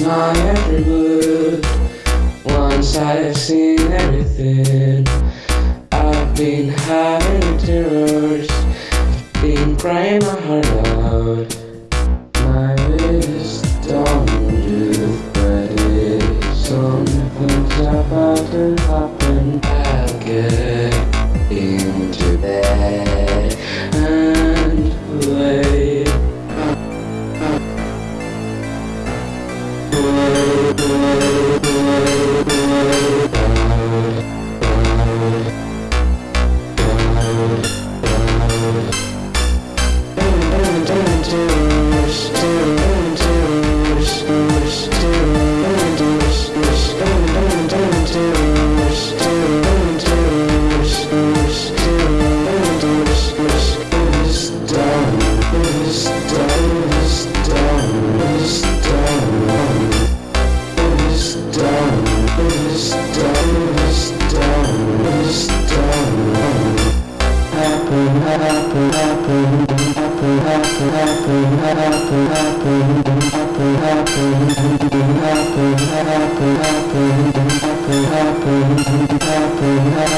my every look Once I have seen everything I've been having terrors I've been crying my heart out. My wisdom do but it Sometimes about to happen Happen, happen,